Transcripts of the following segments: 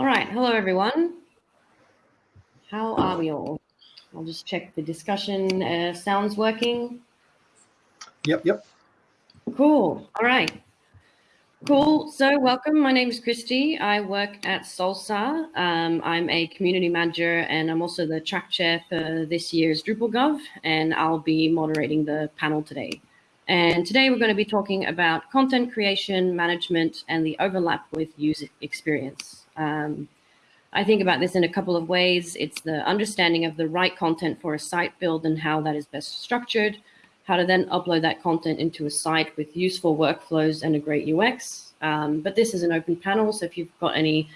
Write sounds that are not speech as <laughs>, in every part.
All right, hello everyone. How are we all? I'll just check the discussion uh, sounds working. Yep, yep. Cool, all right. Cool, so welcome, my name is Christy. I work at Salsa. Um, I'm a community manager and I'm also the track chair for this year's DrupalGov and I'll be moderating the panel today. And today we're going to be talking about content creation, management, and the overlap with user experience. Um, I think about this in a couple of ways. It's the understanding of the right content for a site build and how that is best structured, how to then upload that content into a site with useful workflows and a great UX. Um, but this is an open panel, so if you've got any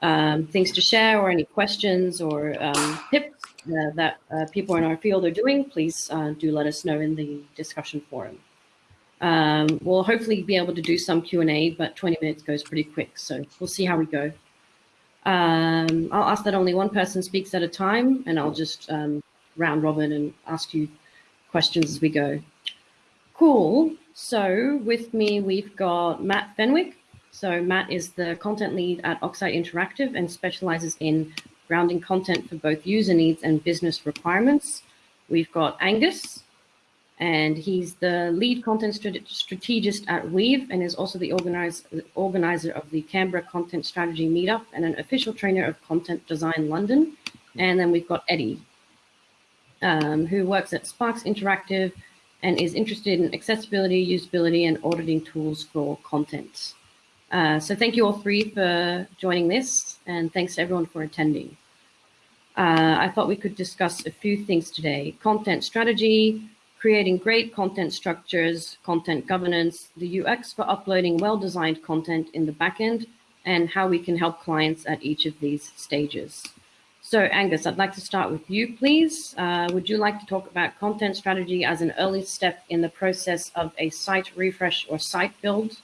um, things to share or any questions or um, tips uh, that uh, people in our field are doing, please uh, do let us know in the discussion forum. Um, we'll hopefully be able to do some Q&A, but 20 minutes goes pretty quick, so we'll see how we go. Um, I'll ask that only one person speaks at a time, and I'll just um, round robin and ask you questions as we go. Cool. So with me, we've got Matt Fenwick. So Matt is the content lead at Oxide Interactive and specializes in grounding content for both user needs and business requirements. We've got Angus, and he's the lead content strategist at Weave and is also the organize, organizer of the Canberra Content Strategy Meetup and an official trainer of Content Design London. And then we've got Eddie, um, who works at Sparks Interactive and is interested in accessibility, usability, and auditing tools for content. Uh, so thank you all three for joining this, and thanks to everyone for attending. Uh, I thought we could discuss a few things today. Content strategy, creating great content structures, content governance, the UX for uploading well-designed content in the backend, and how we can help clients at each of these stages. So Angus, I'd like to start with you, please. Uh, would you like to talk about content strategy as an early step in the process of a site refresh or site build?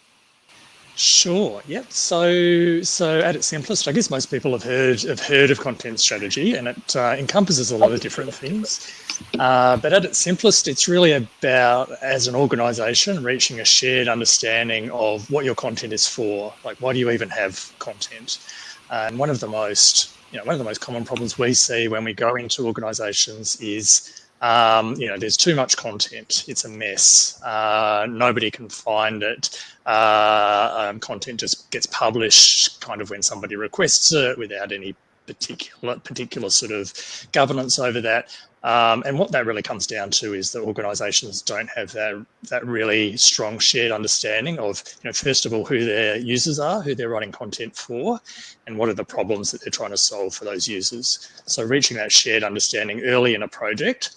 Sure. Yep. So, so at its simplest, I guess most people have heard have heard of content strategy, and it uh, encompasses a lot of different things. Uh, but at its simplest, it's really about as an organisation reaching a shared understanding of what your content is for. Like, why do you even have content? Uh, and one of the most, you know, one of the most common problems we see when we go into organisations is um, you know, there's too much content. It's a mess. Uh, nobody can find it. Uh, um, content just gets published kind of when somebody requests it without any particular particular sort of governance over that. Um, and what that really comes down to is that organisations don't have that that really strong shared understanding of, you know, first of all, who their users are, who they're writing content for, and what are the problems that they're trying to solve for those users. So reaching that shared understanding early in a project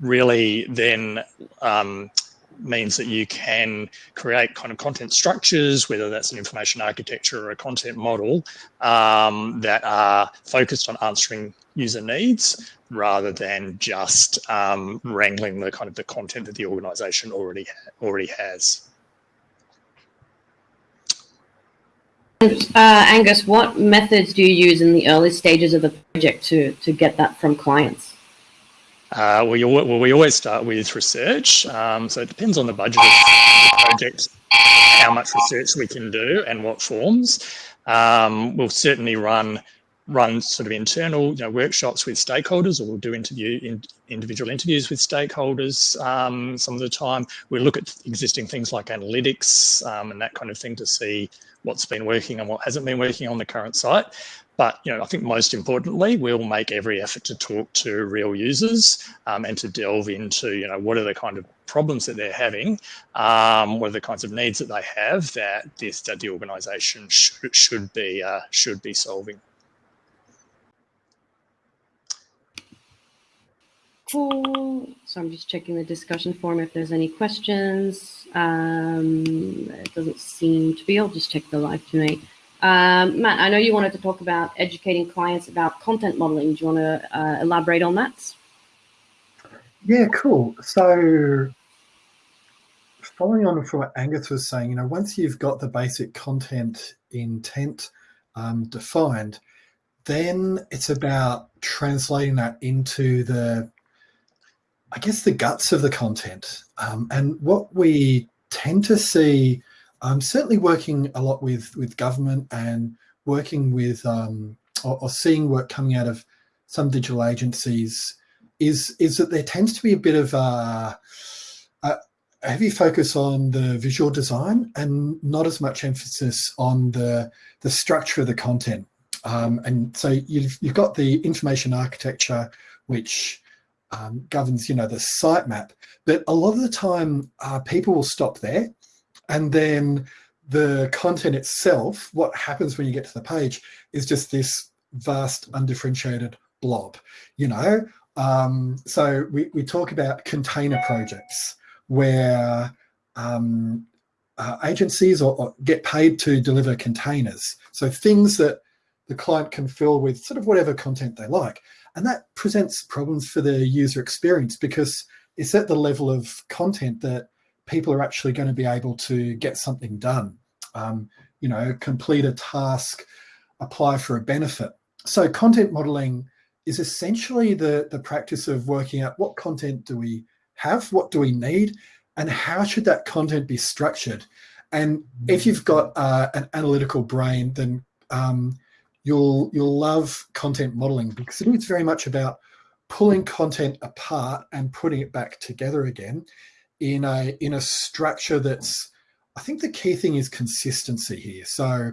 really then um, means that you can create kind of content structures, whether that's an information architecture or a content model um, that are focused on answering user needs rather than just um, wrangling the kind of the content that the organization already already has. Uh, Angus, what methods do you use in the early stages of the project to, to get that from clients? Uh, we, we always start with research. Um, so it depends on the budget of the project, how much research we can do and what forms. Um, we'll certainly run run sort of internal you know, workshops with stakeholders or we'll do interview in, individual interviews with stakeholders um, some of the time. We look at existing things like analytics um, and that kind of thing to see what's been working and what hasn't been working on the current site. But you know, I think most importantly, we'll make every effort to talk to real users um, and to delve into you know what are the kind of problems that they're having, um, what are the kinds of needs that they have that this that the organisation should should be uh, should be solving. Cool. So I'm just checking the discussion forum if there's any questions. Um, it doesn't seem to be. I'll just check the live Q&A. Um, Matt, I know you wanted to talk about educating clients about content modeling. Do you want to uh, elaborate on that? Yeah, cool. So following on from what Angus was saying, you know, once you've got the basic content intent um, defined, then it's about translating that into the, I guess, the guts of the content. Um, and what we tend to see I'm certainly working a lot with, with government and working with um, or, or, seeing work coming out of some digital agencies is is that there tends to be a bit of a, a heavy focus on the visual design and not as much emphasis on the the structure of the content. Um, and so you've you've got the information architecture, which um, governs you know the sitemap, but a lot of the time uh, people will stop there, and then the content itself, what happens when you get to the page, is just this vast undifferentiated blob. You know, um, so we, we talk about container projects where um, uh, agencies or, or, get paid to deliver containers. So things that the client can fill with sort of whatever content they like. And that presents problems for the user experience because it's at the level of content that people are actually going to be able to get something done, um, you know, complete a task, apply for a benefit. So content modeling is essentially the, the practice of working out what content do we have, what do we need, and how should that content be structured? And if you've got uh, an analytical brain, then um, you'll you'll love content modeling because it is very much about pulling content apart and putting it back together again in a in a structure that's I think the key thing is consistency here. So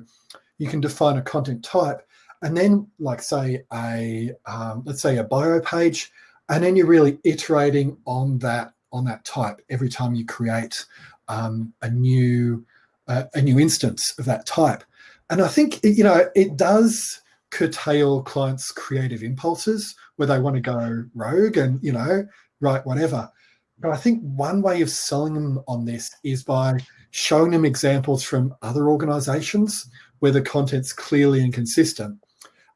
you can define a content type and then like say a um, let's say a bio page and then you're really iterating on that on that type every time you create um, a new uh, a new instance of that type and I think you know it does curtail clients creative impulses where they want to go rogue and you know write whatever but I think one way of selling them on this is by showing them examples from other organizations where the content's clearly inconsistent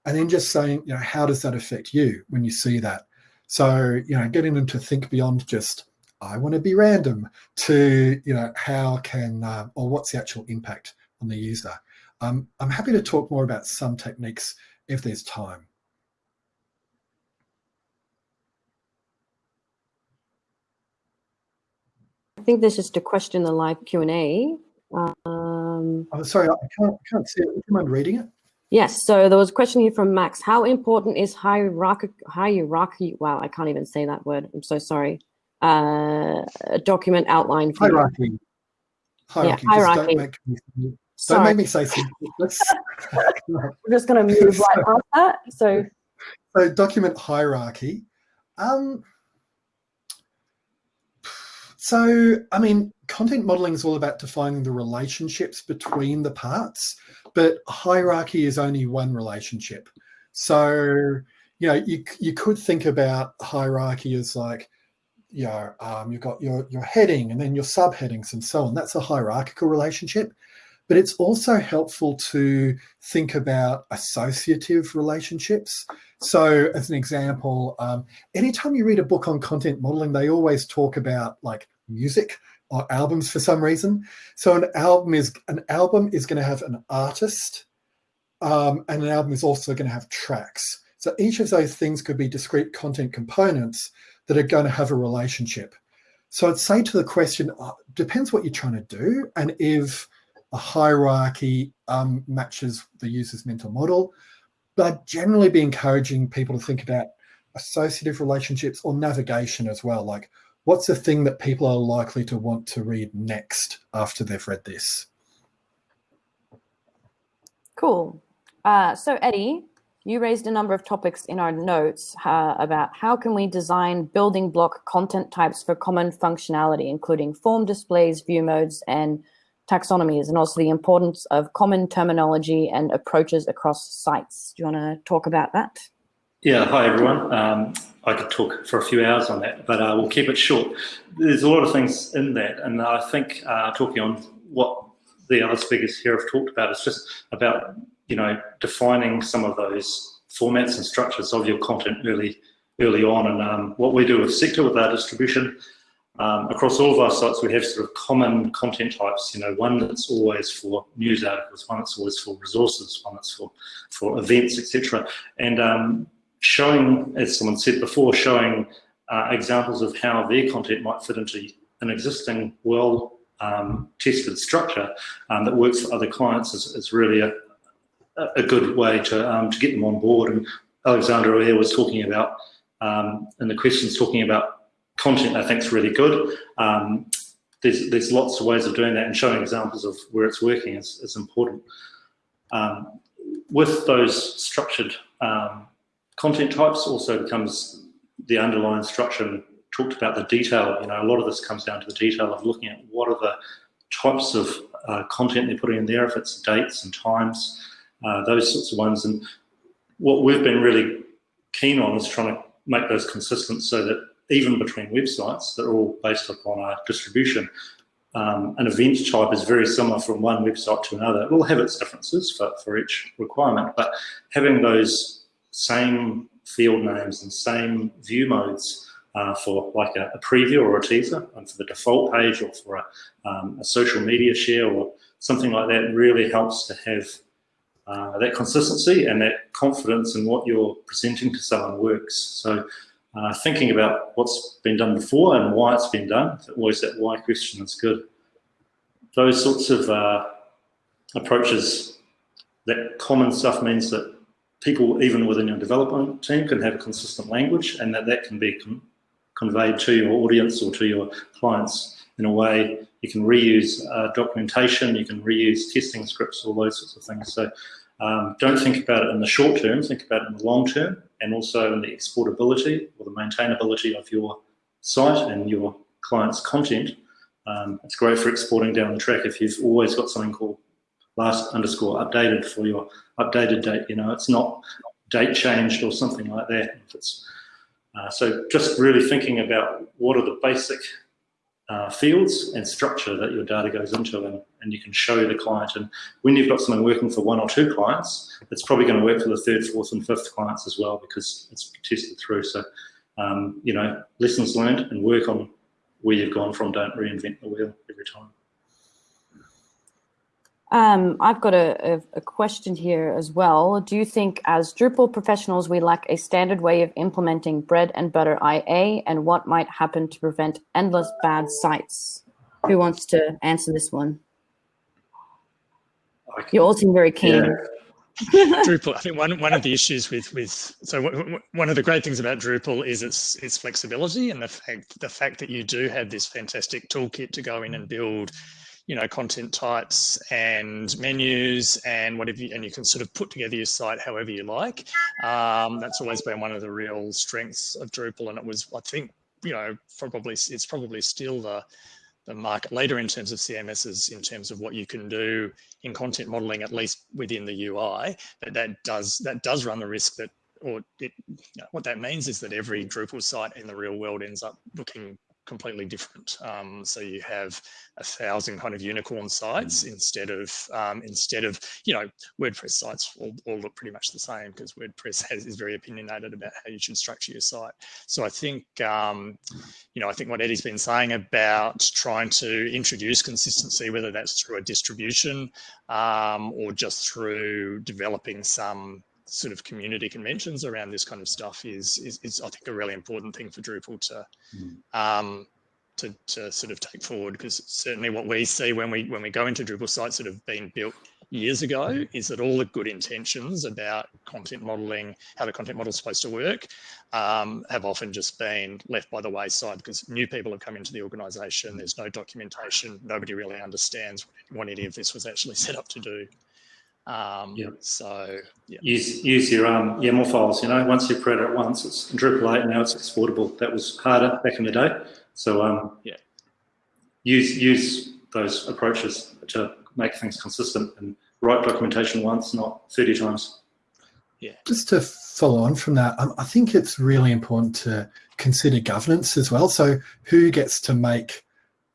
and then just saying, you know, how does that affect you when you see that? So, you know, getting them to think beyond just, I want to be random to, you know, how can, uh, or what's the actual impact on the user? Um, I'm happy to talk more about some techniques if there's time. I think there's just a question in the live Q&A. Um, oh, sorry, I can't, can't see it. Would you mind reading it? Yes, so there was a question here from Max. How important is hierarchy, hierarchy, wow, I can't even say that word, I'm so sorry, uh, a document outline for Hierarchy. Hierarchy. Yeah, hierarchy. Don't make, me, don't make me say something. I'm <laughs> just going to move right <laughs> past that. So, so document hierarchy. Um, so, I mean, content modeling is all about defining the relationships between the parts but hierarchy is only one relationship. So, you know, you, you could think about hierarchy as like, you know, um, you've got your, your heading and then your subheadings and so on. That's a hierarchical relationship. But it's also helpful to think about associative relationships. So as an example, um, anytime you read a book on content modeling, they always talk about like music or albums for some reason. So an album is an album is going to have an artist, um, and an album is also going to have tracks. So each of those things could be discrete content components that are going to have a relationship. So I'd say to the question, uh, depends what you're trying to do, and if a hierarchy um, matches the user's mental model, but I'd generally be encouraging people to think about associative relationships or navigation as well, like what's the thing that people are likely to want to read next after they've read this? Cool. Uh, so Eddie, you raised a number of topics in our notes uh, about how can we design building block content types for common functionality, including form displays, view modes, and taxonomies, and also the importance of common terminology and approaches across sites. Do you want to talk about that? Yeah, hi everyone. Um, I could talk for a few hours on that, but uh, we'll keep it short. There's a lot of things in that, and I think uh, talking on what the other speakers here have talked about is just about you know defining some of those formats and structures of your content early early on. And um, what we do with Sector with our distribution um, across all of our sites, we have sort of common content types. You know, one that's always for news articles, one that's always for resources, one that's for for events, etc. And um, showing, as someone said before, showing uh, examples of how their content might fit into an existing well um, structure um, that works for other clients is, is really a, a good way to um, to get them on board. And Alexandra here was talking about, um, and the questions talking about content. I think is really good. Um, there's there's lots of ways of doing that, and showing examples of where it's working is, is important. Um, with those structured um, content types, also becomes the underlying structure. And talked about the detail. You know, a lot of this comes down to the detail of looking at what are the types of uh, content they're putting in there, if it's dates and times, uh, those sorts of ones. And what we've been really keen on is trying to make those consistent so that even between websites that are all based upon our distribution, um, an event type is very similar from one website to another. It will have its differences for, for each requirement, but having those same field names and same view modes uh, for like a, a, preview or a teaser and for the default page or for a, um, a, social media share or something like that really helps to have uh, that consistency and that confidence in what you're presenting to someone works. So uh, thinking about what's been done before and why it's been done, always that why question is good. Those sorts of uh, approaches, that common stuff means that people, even within your development team, can have a consistent language and that that can be con conveyed to your audience or to your clients in a way you can reuse uh, documentation, you can reuse testing scripts, all those sorts of things. So um, don't think about it in the short term, think about it in the long term, and also in the exportability or the maintainability of your site and your client's content. Um, it's great for exporting down the track if you've always got something called last underscore updated for your updated date. You know, it's not date changed or something like that. Uh, so just really thinking about what are the basic uh, fields and structure that your data goes into and, and you can show the client. And when you've got something working for one or two clients, it's probably going to work for the third, fourth and fifth clients as well because it's tested through. So, um, you know, lessons learned and work on where you've gone from. Don't reinvent the wheel every time. Um, I've got a, a, a, question here as well. Do you think as Drupal professionals, we lack a standard way of implementing bread and butter IA and what might happen to prevent endless bad sites? Who wants to answer this one? You all seem very keen. Yeah. <laughs> Drupal, I think one, one of the issues with, with so one of the great things about Drupal is its its flexibility and the fact the fact that you do have this fantastic toolkit to go in and build you know, content types and menus and whatever, you, and you can sort of put together your site however you like. Um, that's always been one of the real strengths of Drupal, and it was, I think, you know, probably it's probably still the the market leader in terms of CMSs, in terms of what you can do in content modeling, at least within the UI. But that does that does run the risk that or it, you know, what that means is that every Drupal site in the real world ends up looking completely different. <laughs> Um, so you have a thousand kind of unicorn sites mm. instead of um, instead of you know WordPress sites all, all look pretty much the same because WordPress has, is very opinionated about how you should structure your site. So I think um, you know I think what Eddie's been saying about trying to introduce consistency, whether that's through a distribution um, or just through developing some sort of community conventions around this kind of stuff is, is, is I think a really important thing for Drupal to, mm. um, to, to sort of take forward because certainly what we see when we when we go into Drupal sites that have been built years ago mm. is that all the good intentions about content modeling, how the content model is supposed to work, um, have often just been left by the wayside because new people have come into the organization. There's no documentation. Nobody really understands what any of this was actually set up to do. Um, yeah. So yeah. use use your um, YAML files. You know, once you create it once, it's in Drupal 8. Now it's exportable. That was harder back in the day. So um, yeah, use use those approaches to make things consistent and write documentation once, not 30 times. Yeah. Just to follow on from that, um, I think it's really important to consider governance as well. So who gets to make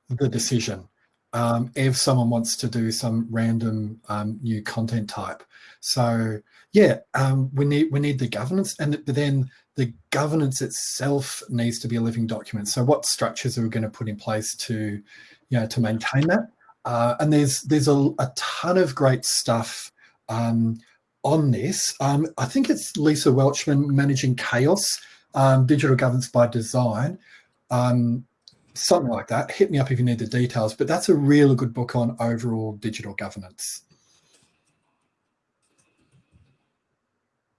the decision? Um, if someone wants to do some random um, new content type. So yeah, um, we need we need the governance, and then the governance itself needs to be a living document. So what structures are we going to put in place to, you know, to maintain that? Uh, and there's there's a, a, ton of great stuff um, on this. Um, I think it's Lisa Welchman managing chaos, um, digital governance by design. Um, something like that. Hit me up if you need the details, but that's a really good book on overall digital governance.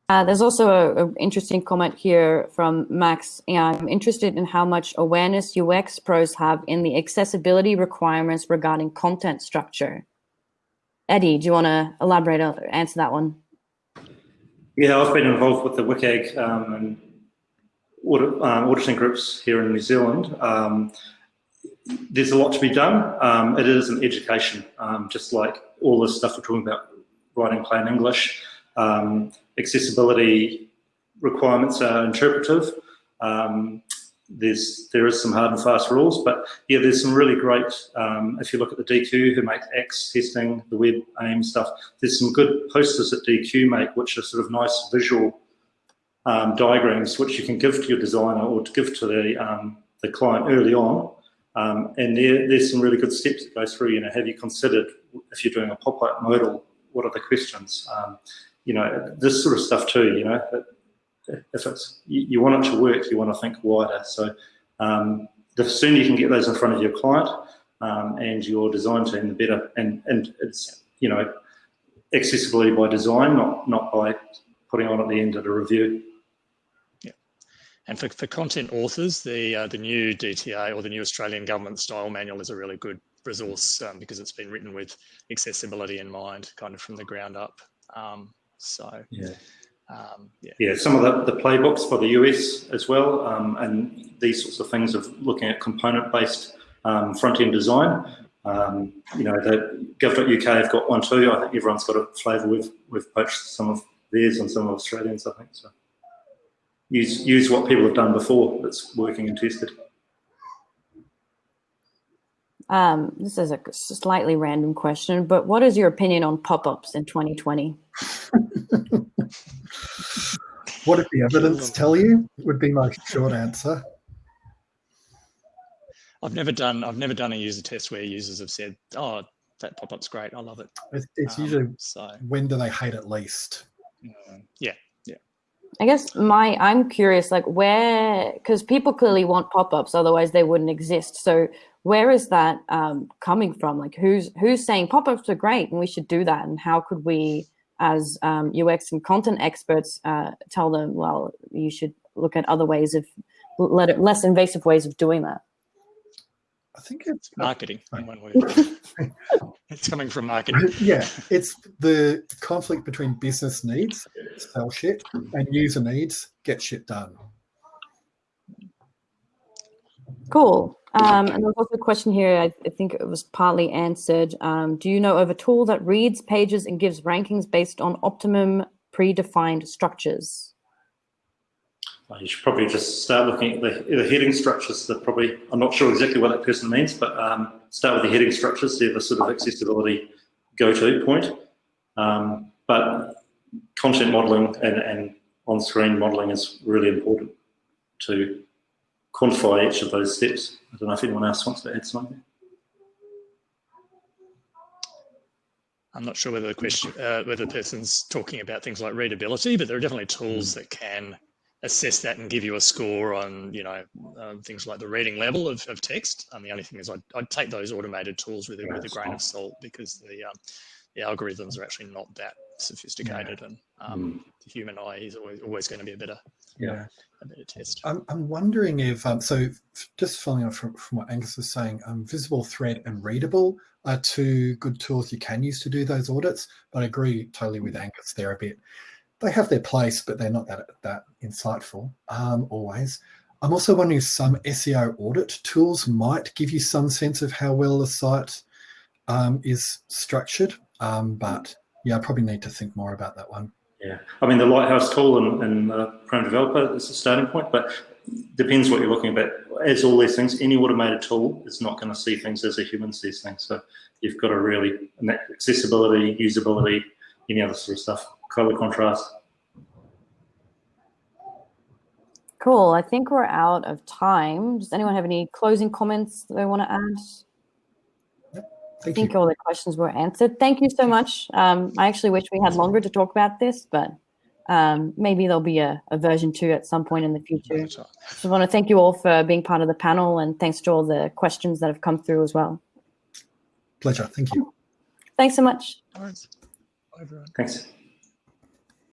Uh, there's also an interesting comment here from Max. Yeah, I'm interested in how much awareness UX pros have in the accessibility requirements regarding content structure. Eddie, do you want to elaborate or answer that one? Yeah, I've been involved with the WCAG um, and audit, um, auditing groups here in New Zealand. Um, there's a lot to be done. Um, it is an education, um, just like all this stuff we're talking about writing plain English. Accessibility requirements are interpretive. There's there is some hard and fast rules, but yeah, there's some really great. If you look at the Deque who make axe testing, the web aim stuff, there's some good posters that Deque make, which are sort of nice visual um, diagrams, which you can give to your designer or to give to the um, the client early on. Um, and there, there's some really good steps that go through. You know, have you considered if you're doing a pop-up modal, what are the questions? Um, you know, this sort of stuff too, you know, if it's, you, want it to work, you want to think wider. So um, the sooner you can get those in front of your client um, and your design team, the better. And, and it's, you know, accessibility by design, not, not by putting on at the end of the review. And for, for content authors, the uh, the new DTA or the new Australian Government Style Manual is a really good resource um, because it's been written with accessibility in mind, kind of from the ground up. Um, so yeah. Um, yeah. yeah, some of the, the playbooks for the US as well, um, and these sorts of things of looking at component-based um, front-end design. Um, you know, the gov.uk have got one too. I think everyone's got a flavour. We've we've poached some of theirs and some of Australians. I think so. Use use what people have done before that's working and tested. Um, this is a slightly random question, but what is your opinion on pop-ups in 2020? <laughs> what did the evidence tell you? Would be my short answer. I've never done. I've never done a user test where users have said, "Oh, that pop-up's great. I love it." It's, it's um, usually so. When do they hate it least? Mm, yeah, yeah. I guess my I'm curious, like where because people clearly want pop-ups, otherwise they wouldn't exist. So where is that um, coming from? Like who's who's saying pop-ups are great and we should do that? And how could we, as um, UX and content experts, uh, tell them, well, you should look at other ways of less invasive ways of doing that? I think it's marketing <laughs> in one way. <laughs> it's coming from marketing. <laughs> Yeah, it's the conflict between business needs, sell shit, and user needs, get shit done. Cool. Um, and there's also a question here, I, I think it was partly answered. Um, do you know of a tool that reads pages and gives rankings based on optimum predefined structures? You should probably just start looking at the, the heading structures that probably, I'm not sure exactly what that person means, but um, start with the heading structures, they're the sort of accessibility go-to point. Um, but content modeling and, and on-screen modeling is really important to quantify each of those steps. I don't know if anyone else wants to add something. I'm not sure whether the question, uh, whether the person's talking about things like readability, but there are definitely tools hmm. that can assess that and give you a score on, you know, um, things like the reading level of, of text. And the only thing is I'd, I'd take those automated tools with, with a grain of salt because the, um, the algorithms are actually not that sophisticated yeah. and um, mm. the human eye is always, always going to be a better yeah a better test. I'm, I'm wondering if um, so just following on from, from what Angus was saying, um, VisibleThread and readable are two good tools you can use to do those audits. But I agree totally with Angus there a bit. They have their place, but they're not that that insightful um, always. I'm also wondering if some SEO audit tools might give you some sense of how well the site um, is structured. Um, but yeah, I probably need to think more about that one. Yeah, I mean the Lighthouse tool and, and uh, Chrome Developer is a starting point, but depends what you're looking at. As all these things, any automated tool is not going to see things as a human sees things. So you've got to really accessibility, usability, any other sort of stuff, color contrast. Cool. I think we're out of time. Does anyone have any closing comments that they want to add? Thank I think you. all the questions were answered. Thank you so much. Um, I actually wish we had longer to talk about this, but um, maybe there'll be a, a, version two at some point in the future. So I want to thank you all for being part of the panel and thanks to all the questions that have come through as well. Pleasure. Thank you. Thanks so much. All right. Bye, everyone. Thanks.